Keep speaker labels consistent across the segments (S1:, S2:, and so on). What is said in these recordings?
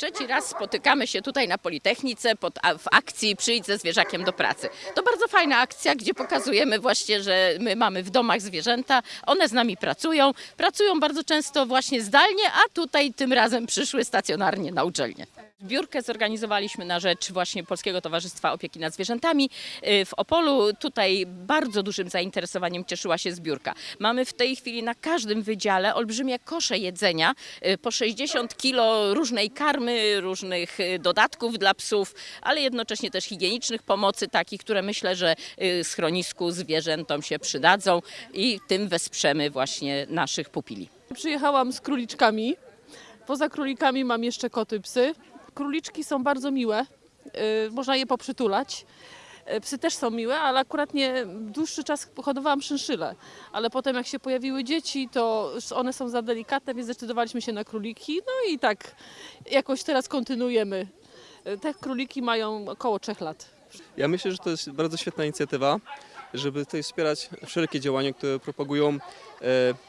S1: Trzeci raz spotykamy się tutaj na Politechnice pod, w akcji Przyjdź ze zwierzakiem do pracy. To bardzo fajna akcja, gdzie pokazujemy właśnie, że my mamy w domach zwierzęta, one z nami pracują, pracują bardzo często właśnie zdalnie, a tutaj tym razem przyszły stacjonarnie na uczelnię. Zbiórkę zorganizowaliśmy na rzecz właśnie Polskiego Towarzystwa Opieki nad Zwierzętami y, w Opolu. Tutaj bardzo dużym zainteresowaniem cieszyła się zbiórka. Mamy w tej chwili na każdym wydziale olbrzymie kosze jedzenia, y, po 60 kilo różnej karmy, różnych y, dodatków dla psów, ale jednocześnie też higienicznych pomocy takich, które myślę, że y, schronisku zwierzętom się przydadzą i tym wesprzemy właśnie naszych pupili.
S2: Przyjechałam z króliczkami. Poza królikami mam jeszcze koty, psy. Króliczki są bardzo miłe. y, Można je poprzytulać. Y, Psy też są miłe, ale akurat nie dłuższy czas hodowałam szynszyle. Ale potem jak się pojawiły dzieci, to one są za delikatne, więc zdecydowaliśmy się na króliki. No i tak jakoś teraz kontynuujemy. Y, Te króliki mają około trzech lat.
S3: Ja myślę, że to jest bardzo świetna inicjatywa, żeby tutaj wspierać wszelkie działania, które propagują e,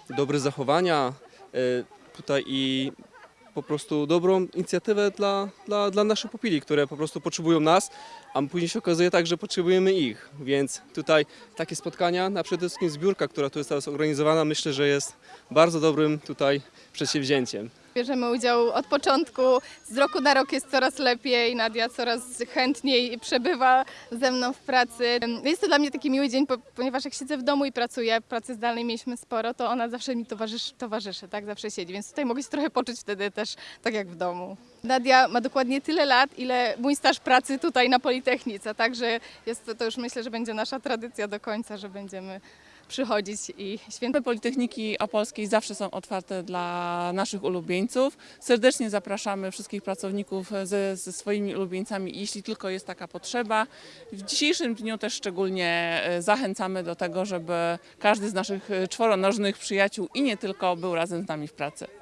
S3: dobre zachowania e, tutaj i po prostu dobrą inicjatywę dla, dla, dla naszych pupili, które po prostu potrzebują nas, a później się okazuje tak, że potrzebujemy ich. Więc tutaj takie spotkania, a przede wszystkim zbiórka, która tu jest teraz organizowana, myślę, że jest bardzo dobrym tutaj przedsięwzięciem.
S4: Bierzemy udział od początku, z roku na rok jest coraz lepiej, Nadia coraz chętniej przebywa ze mną w pracy. Jest to dla mnie taki miły dzień, po- ponieważ jak siedzę w domu i pracuję, pracy zdalnej mieliśmy sporo, to ona zawsze mi towarzyszy, towarzyszy tak, zawsze siedzi, więc tutaj mogę się trochę poczuć wtedy też tak jak w domu. Nadia ma dokładnie tyle lat, ile mój staż pracy tutaj na Politechnice, także jest to, to już myślę, że będzie nasza tradycja do końca, że będziemy przychodzić i świętować.
S5: Politechniki Opolskiej zawsze są otwarte dla naszych ulubieńców. Serdecznie zapraszamy wszystkich pracowników ze, ze swoimi ulubieńcami, jeśli tylko jest taka potrzeba. W dzisiejszym dniu też szczególnie e, zachęcamy do tego, żeby każdy z naszych e, czworonożnych przyjaciół i nie tylko był razem z nami w pracy.